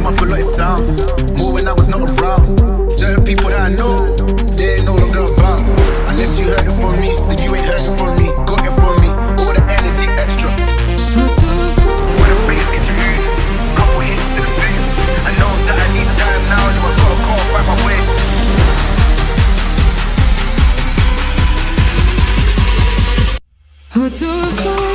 came up a lot, it sounds. More when I was not around. Certain people that I know, they ain't no longer about Unless you heard it from me, then you ain't heard it from me. Got it from me, all the energy extra. Who do so?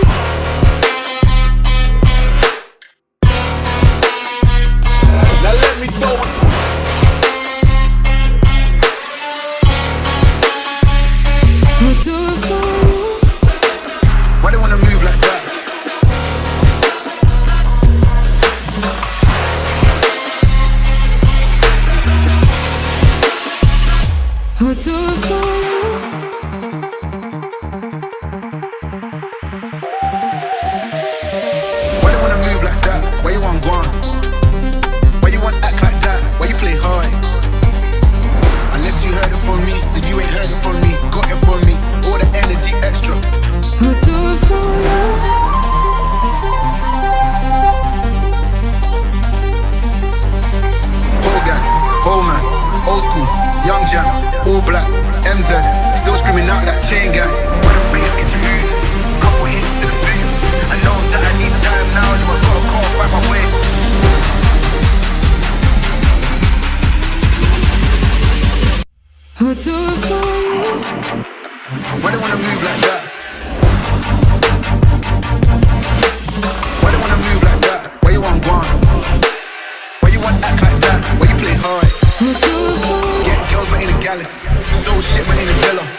I'll do young all black, MZ, still screaming out that chain gang. I know that I need time now, so I gotta go and find my way. I'll do for. Why they wanna move like that? Why they wanna move like that? Why you want gone? Why you want act like that? Why you play hard? A gallus. Sold shit but ain't a